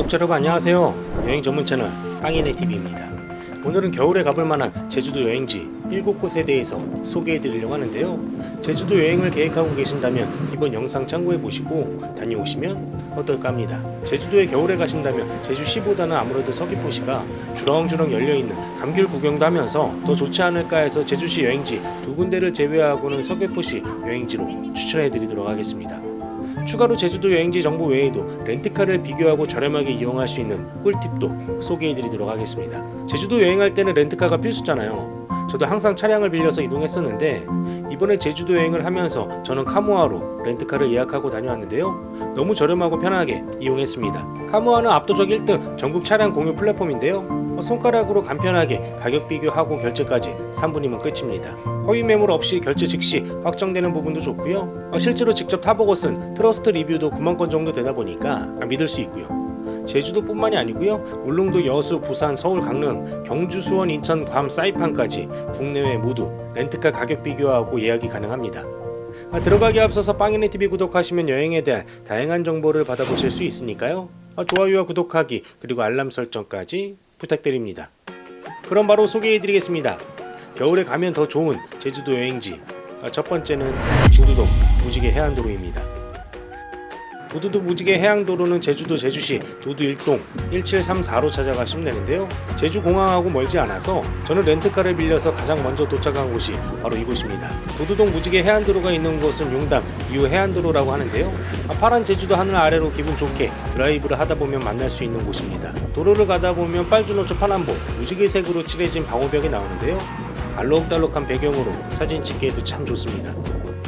구독자 여러분 안녕하세요. 여행 전문 채널 빵이네 TV입니다. 오늘은 겨울에 가볼 만한 제주도 여행지 7곳에 대해서 소개해 드리려고 하는데요. 제주도 여행을 계획하고 계신다면 이번 영상 참고해 보시고 다녀오시면 어떨까 합니다. 제주도에 겨울에 가신다면 제주시보다는 아무래도 서귀포시가 주렁주렁 열려있는 감귤 구경도 하면서 더 좋지 않을까 해서 제주시 여행지 두 군데를 제외하고는 서귀포시 여행지로 추천해 드리도록 하겠습니다 추가로 제주도 여행지 정보 외에도 렌트카를 비교하고 저렴하게 이용할 수 있는 꿀팁도 소개해드리도록 하겠습니다. 제주도 여행할 때는 렌트카가 필수잖아요. 저도 항상 차량을 빌려서 이동했었는데 이번에 제주도 여행을 하면서 저는 카모아로 렌트카를 예약하고 다녀왔는데요. 너무 저렴하고 편하게 이용했습니다. 카모아는 압도적 1등 전국 차량 공유 플랫폼인데요. 손가락으로 간편하게 가격 비교하고 결제까지 3분이면 끝입니다. 허위 매물 없이 결제 즉시 확정되는 부분도 좋고요. 어, 실제로 직접 타보고 쓴 트러스트 리뷰도 9만 건 정도 되다 보니까 믿을 수 있고요. 제주도뿐만이 아니고요. 울릉도, 여수, 부산, 서울, 강릉, 경주, 수원, 인천, 괌, 사이판까지 국내외 모두 렌트카 가격 비교하고 예약이 가능합니다. 아, 들어가기 앞서서 빵이네 TV 구독하시면 여행에 대한 다양한 정보를 받아보실 수 있으니까요. 아, 좋아요와 구독하기 그리고 알람 설정까지 부탁드립니다. 그럼 바로 소개해드리겠습니다. 겨울에 가면 더 좋은 제주도 여행지 아, 첫 번째는 두두동 무지개 해안도로입니다. 도두도 무지개 해양도로는 제주도 제주시 도두 1동 1734로 찾아가시면 되는데요. 제주공항하고 멀지 않아서 저는 렌트카를 빌려서 가장 먼저 도착한 곳이 바로 이곳입니다. 도두동 무지개 해안도로가 있는 곳은 용담 이후 해안도로라고 하는데요. 아, 파란 제주도 하늘 아래로 기분 좋게 드라이브를 하다 보면 만날 수 있는 곳입니다. 도로를 가다 보면 빨주노초 파남보 무지개색으로 칠해진 방호벽이 나오는데요. 알록달록한 배경으로 사진 찍기에도 참 좋습니다.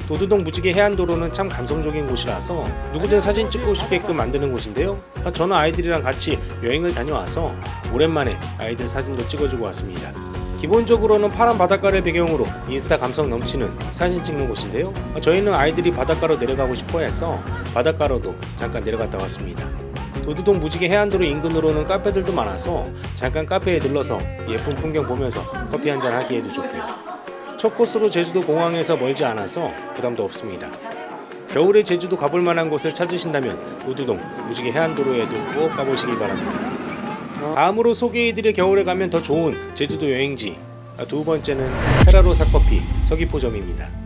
도두동 무지개 해안도로는 참 감성적인 곳이라서 누구든 사진 찍고 싶게끔 만드는 곳인데요. 아, 저는 아이들이랑 같이 여행을 다녀와서 오랜만에 아이들 사진도 찍어주고 왔습니다. 기본적으로는 파란 바닷가를 배경으로 인스타 감성 넘치는 사진 찍는 곳인데요. 아, 저희는 아이들이 바닷가로 내려가고 싶어 해서 바닷가로도 잠깐 내려갔다 왔습니다. 도두동 무지개 해안도로 인근으로는 카페들도 많아서 잠깐 카페에 들러서 예쁜 풍경 보면서 커피 한잔 하기에도 좋고요. 첫 코스로 제주도 공항에서 멀지 않아서 부담도 없습니다. 겨울에 제주도 가볼 만한 곳을 찾으신다면 도두동 무지개 해안도로에도 꼭 가보시기 바랍니다. 다음으로 소개해드릴 겨울에 가면 더 좋은 제주도 여행지 두 번째는 테라로사 커피 서귀포점입니다.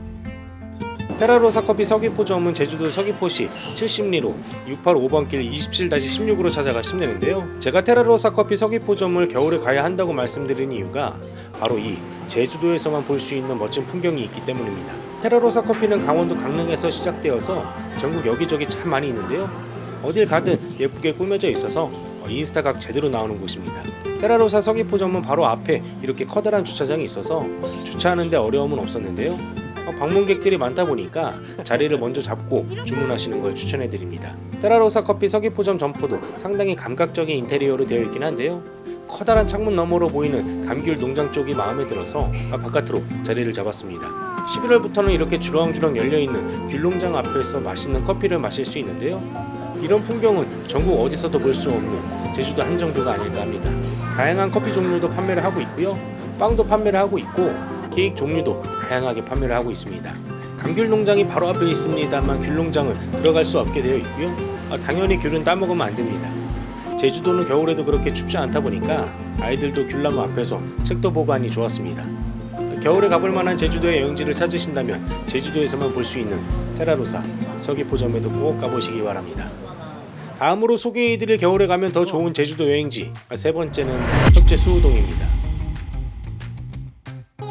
테라로사 커피 서귀포점은 제주도 서귀포시 70리로 685번 길 27-16으로 찾아가시면 되는데요. 제가 테라로사 커피 서귀포점을 겨울에 가야 한다고 말씀드린 이유가 바로 이 제주도에서만 볼 수 있는 멋진 풍경이 있기 때문입니다. 테라로사 커피는 강원도 강릉에서 시작되어서 전국 여기저기 참 많이 있는데요. 어딜 가든 예쁘게 꾸며져 있어서 인스타 각 제대로 나오는 곳입니다. 테라로사 서귀포점은 바로 앞에 이렇게 커다란 주차장이 있어서 주차하는데 어려움은 없었는데요. 방문객들이 많다 보니까 자리를 먼저 잡고 주문하시는 걸 추천해 드립니다. 테라로사 커피 서귀포점 점포도 상당히 감각적인 인테리어로 되어 있긴 한데요. 커다란 창문 너머로 보이는 감귤 농장 쪽이 마음에 들어서 바깥으로 자리를 잡았습니다. 11월부터는 이렇게 주렁주렁 열려있는 귤농장 앞에서 맛있는 커피를 마실 수 있는데요. 이런 풍경은 전국 어디서도 볼 수 없는 제주도 한정도가 아닐까 합니다. 다양한 커피 종류도 판매를 하고 있고요. 빵도 판매를 하고 있고 케이크 종류도 다양하게 판매를 하고 있습니다. 감귤 농장이 바로 앞에 있습니다만 귤 농장은 들어갈 수 없게 되어 있고요. 아, 당연히 귤은 따먹으면 안 됩니다. 제주도는 겨울에도 그렇게 춥지 않다 보니까 아이들도 귤나무 앞에서 책도 보관이 좋았습니다. 겨울에 가볼 만한 제주도의 여행지를 찾으신다면 제주도에서만 볼 수 있는 테라로사 서귀포점에도 꼭 가보시기 바랍니다. 다음으로 소개해드릴 겨울에 가면 더 좋은 제주도 여행지 세 번째는 협재 수우동입니다.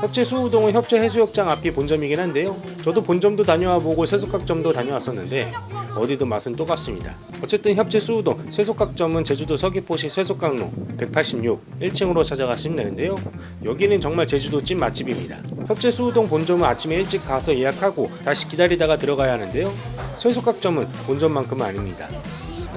협재 수우동은 협재 해수욕장 앞이 본점이긴 한데요. 저도 본점도 다녀와 보고 쇠속각점도 다녀왔었는데 어디든 맛은 똑같습니다. 어쨌든 협재 수우동 쇠속각점은 제주도 서귀포시 쇠속각로 186 1층으로 찾아가시면 되는데요. 여기는 정말 제주도 찐 맛집입니다. 협재 수우동 본점은 아침에 일찍 가서 예약하고 다시 기다리다가 들어가야 하는데요. 쇠속각점은 본점만큼은 아닙니다.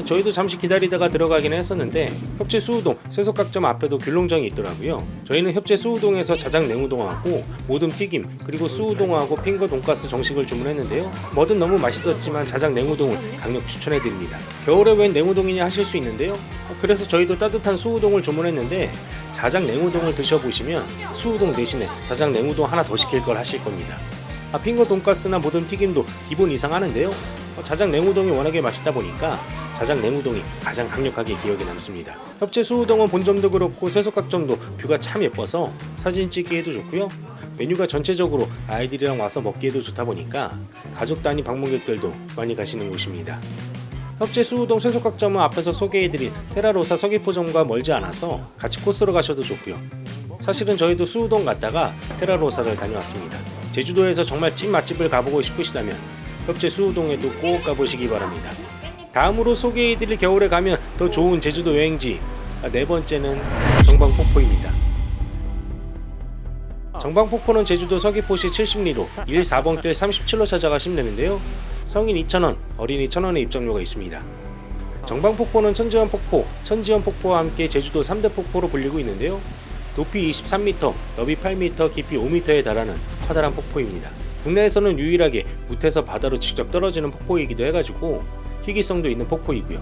저희도 잠시 기다리다가 들어가긴 했었는데 협재 수우동 쇠속각점 앞에도 귤농장이 있더라고요. 저희는 협재 수우동에서 자작 냉우동하고 모듬 튀김 그리고 수우동하고 핑거 돈가스 정식을 주문했는데요. 뭐든 너무 맛있었지만 자작 냉우동을 강력 추천해드립니다. 겨울에 웬 냉우동이냐 하실 수 있는데요. 그래서 저희도 따뜻한 수우동을 주문했는데 자작 냉우동을 드셔보시면 수우동 대신에 자작 냉우동 하나 더 시킬 걸 하실 겁니다. 아, 핑거 돈가스나 모듬 튀김도 기본 이상 하는데요. 자작 냉우동이 워낙에 맛있다 보니까 자작 냉우동이 가장 강력하게 기억에 남습니다. 협재 수우동은 본점도 그렇고 쇠속각점도 뷰가 참 예뻐서 사진 찍기에도 좋고요. 메뉴가 전체적으로 아이들이랑 와서 먹기에도 좋다 보니까 가족 단위 방문객들도 많이 가시는 곳입니다. 협재 수우동 쇠속각점은 앞에서 소개해드린 테라로사 서귀포점과 멀지 않아서 같이 코스로 가셔도 좋고요. 사실은 저희도 수우동 갔다가 테라로사를 다녀왔습니다. 제주도에서 정말 찐 맛집을 가보고 싶으시다면 협재 수우동에도 꼭 가보시기 바랍니다. 다음으로 소개해드릴 겨울에 가면 더 좋은 제주도 여행지 아, 네 번째는 정방폭포입니다. 정방폭포는 제주도 서귀포시 70리로 1 4번길 37로 찾아가시면 되는데요. 성인 2,000원, 어린이 1,000원의 입장료가 있습니다. 정방폭포는 천지연 폭포, 천지연 폭포와 함께 제주도 3대 폭포로 불리고 있는데요. 높이 23m, 너비 8m, 깊이 5m에 달하는 커다란 폭포입니다. 국내에서는 유일하게 무태서 바다로 직접 떨어지는 폭포이기도 해가지고 희귀성도 있는 폭포이고요.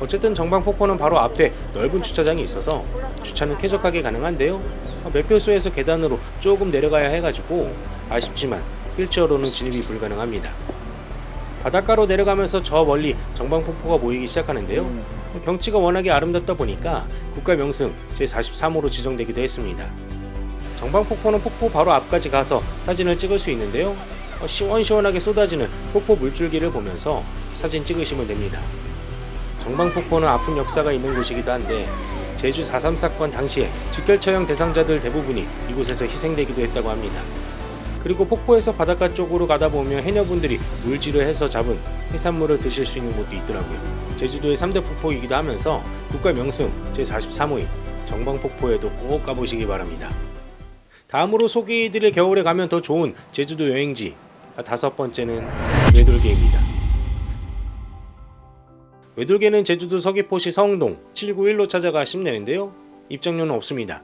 어쨌든 정방 폭포는 바로 앞에 넓은 주차장이 있어서 주차는 쾌적하게 가능한데요. 매표소에서 계단으로 조금 내려가야 해가지고 아쉽지만 휠체어로는 진입이 불가능합니다. 바닷가로 내려가면서 저 멀리 정방폭포가 보이기 시작하는데요. 경치가 워낙에 아름답다 보니까 국가 명승 제43호로 지정되기도 했습니다. 정방폭포는 폭포 바로 앞까지 가서 사진을 찍을 수 있는데요. 어, 시원시원하게 쏟아지는 폭포 물줄기를 보면서 사진 찍으시면 됩니다. 정방폭포는 아픈 역사가 있는 곳이기도 한데 제주 4.3 사건 당시에 직결처형 대상자들 대부분이 이곳에서 희생되기도 했다고 합니다. 그리고 폭포에서 바닷가 쪽으로 가다 보면 해녀분들이 물질을 해서 잡은 해산물을 드실 수 있는 곳도 있더라고요. 제주도의 3대 폭포이기도 하면서 국가 명승 제43호인 정방폭포에도 꼭 가보시기 바랍니다. 다음으로 소개해드릴 겨울에 가면 더 좋은 제주도 여행지 다섯 번째는 외돌개입니다. 외돌개는 제주도 서귀포시 성동 791로 찾아가시면 되는데요. 입장료는 없습니다.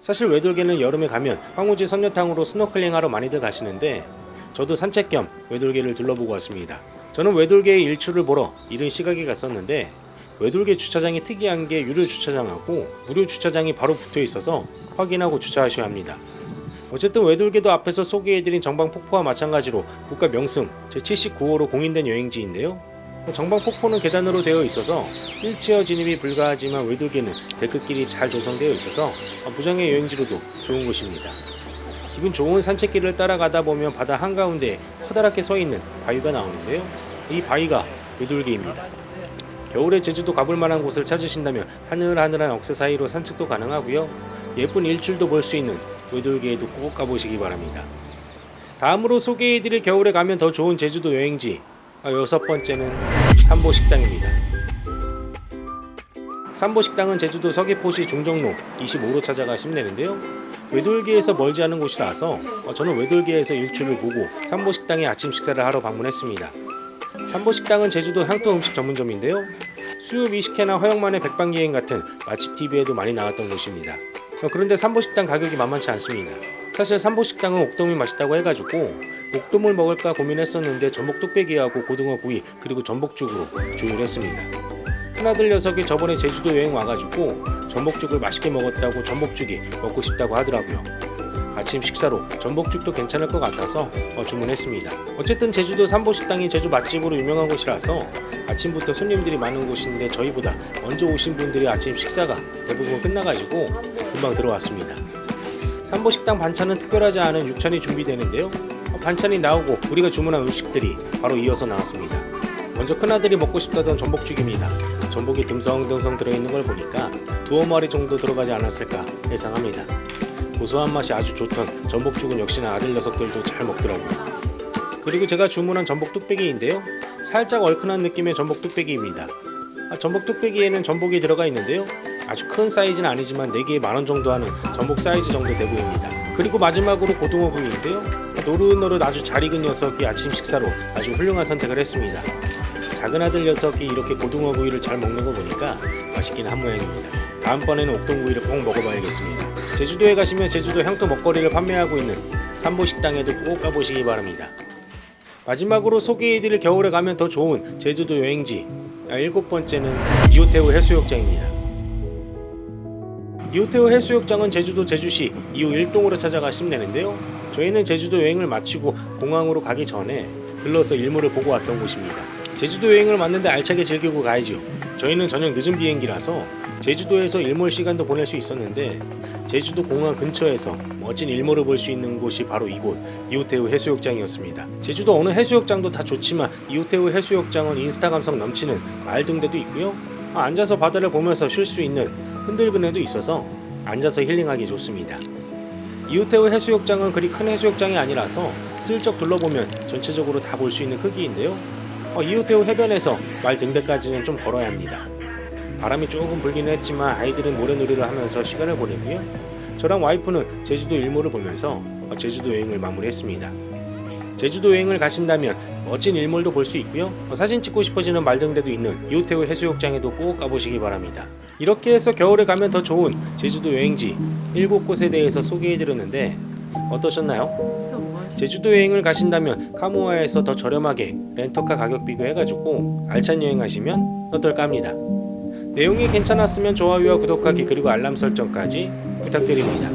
사실 외돌개는 여름에 가면 황우지 선녀탕으로 스노클링하러 많이들 가시는데 저도 산책 겸 외돌개를 둘러보고 왔습니다. 저는 외돌개의 일출을 보러 이른 시각에 갔었는데 외돌개 주차장이 특이한 게 유료 주차장하고 무료 주차장이 바로 붙어 있어서 확인하고 주차하셔야 합니다. 어쨌든 외돌개도 앞에서 소개해드린 정방폭포와 마찬가지로 국가 명승 제79호로 공인된 여행지인데요. 정방폭포는 계단으로 되어 있어서 휠체어 진입이 불가하지만 외돌개는 데크길이 잘 조성되어 있어서 무장의 여행지로도 좋은 곳입니다. 기분 좋은 산책길을 따라가다 보면 바다 한가운데에 커다랗게 서 있는 바위가 나오는데요. 이 바위가 외돌개입니다. 겨울에 제주도 가볼 만한 곳을 찾으신다면 하늘하늘한 억새 사이로 산책도 가능하고요. 예쁜 일출도 볼 수 있는 외돌개에도 꼭 가보시기 바랍니다. 다음으로 소개해드릴 겨울에 가면 더 좋은 제주도 여행지 아, 여섯 번째는 삼보식당입니다. 삼보식당은 제주도 서귀포시 중정로 25로 찾아가시면 되는데요. 외돌개에서 멀지 않은 곳이라서 어, 저는 외돌개에서 일출을 보고 삼보식당에 아침 식사를 하러 방문했습니다. 삼보식당은 제주도 향토 음식 전문점인데요. 수육 이식회나 허영만의 백반기행 같은 맛집 TV에도 많이 나왔던 곳입니다. 어, 그런데 삼보식당 가격이 만만치 않습니다. 사실 삼보식당은 옥돔이 맛있다고 해가지고 옥돔을 먹을까 고민했었는데 전복 뚝배기하고 고등어 구이 그리고 전복죽으로 조율했습니다. 큰아들 녀석이 저번에 제주도 여행 와가지고 전복죽을 맛있게 먹었다고 전복죽이 먹고 싶다고 하더라고요. 아침 식사로 전복죽도 괜찮을 것 같아서 어, 주문했습니다. 어쨌든 제주도 삼보식당이 제주 맛집으로 유명한 곳이라서 아침부터 손님들이 많은 곳인데 저희보다 먼저 오신 분들이 아침 식사가 대부분 끝나가지고 금방 들어왔습니다. 삼보식당 반찬은 특별하지 않은 육찬이 준비되는데요. 어, 반찬이 나오고 우리가 주문한 음식들이 바로 이어서 나왔습니다. 먼저 큰아들이 먹고 싶다던 전복죽입니다. 전복이 듬성듬성 들어있는 걸 보니까 두어 마리 정도 들어가지 않았을까 예상합니다. 고소한 맛이 아주 좋던 전복죽은 역시나 아들 녀석들도 잘 먹더라고요. 그리고 제가 주문한 전복 뚝배기인데요. 살짝 얼큰한 느낌의 전복 뚝배기입니다. 아, 전복 뚝배기에는 전복이 들어가 있는데요. 아주 큰 사이즈는 아니지만 4개에 만원 정도 하는 전복 사이즈 정도 돼 보입니다. 그리고 마지막으로 고등어 구이인데요. 노릇노릇 아주 잘 익은 녀석이 아침 식사로 아주 훌륭한 선택을 했습니다. 작은 아들 녀석이 이렇게 고등어 구이를 잘 먹는 거 보니까 맛있긴 한 모양입니다. 다음번에는 옥동구이를 꼭 먹어봐야겠습니다. 제주도에 가시면 제주도 향토 먹거리를 판매하고 있는 삼보식당에도 꼭 가보시기 바랍니다. 마지막으로 소개해드릴 겨울에 가면 더 좋은 제주도 여행지 아, 일곱 번째는 이호태우 해수욕장입니다. 이호태우 해수욕장은 제주도 제주시 2호 1동으로 찾아가 시면 되는데요. 저희는 제주도 여행을 마치고 공항으로 가기 전에 들러서 일몰을 보고 왔던 곳입니다. 제주도 여행을 왔는데 알차게 즐기고 가야죠. 저희는 저녁 늦은 비행기라서 제주도에서 일몰 시간도 보낼 수 있었는데 제주도 공항 근처에서 멋진 일몰을 볼 수 있는 곳이 바로 이곳 이호테우 해수욕장이었습니다. 제주도 어느 해수욕장도 다 좋지만 이호테우 해수욕장은 인스타 감성 넘치는 말등대도 있고요. 아, 앉아서 바다를 보면서 쉴 수 있는 흔들그네도 있어서 앉아서 힐링하기 좋습니다. 이호테우 해수욕장은 그리 큰 해수욕장이 아니라서 슬쩍 둘러보면 전체적으로 다 볼 수 있는 크기인데요. 어, 이호테우 해변에서 말 등대까지는 좀 걸어야 합니다. 바람이 조금 불기는 했지만 아이들은 모래놀이를 하면서 시간을 보내고요. 저랑 와이프는 제주도 일몰을 보면서 어, 제주도 여행을 마무리했습니다. 제주도 여행을 가신다면 멋진 일몰도 볼 수 있고요. 어, 사진 찍고 싶어지는 말등대도 있는 이호테우 해수욕장에도 꼭 가보시기 바랍니다. 이렇게 해서 겨울에 가면 더 좋은 제주도 여행지 7곳에 대해서 소개해드렸는데 어떠셨나요? 제주도 여행을 가신다면 카모아에서 더 저렴하게 렌터카 가격 비교해가지고 알찬 여행하시면 어떨까 합니다. 내용이 괜찮았으면 좋아요와 구독하기 그리고 알람 설정까지 부탁드립니다.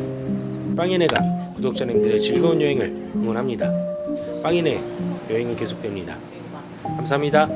빵이네가 구독자님들의 즐거운 여행을 응원합니다. 빵이네 여행은 계속됩니다. 감사합니다.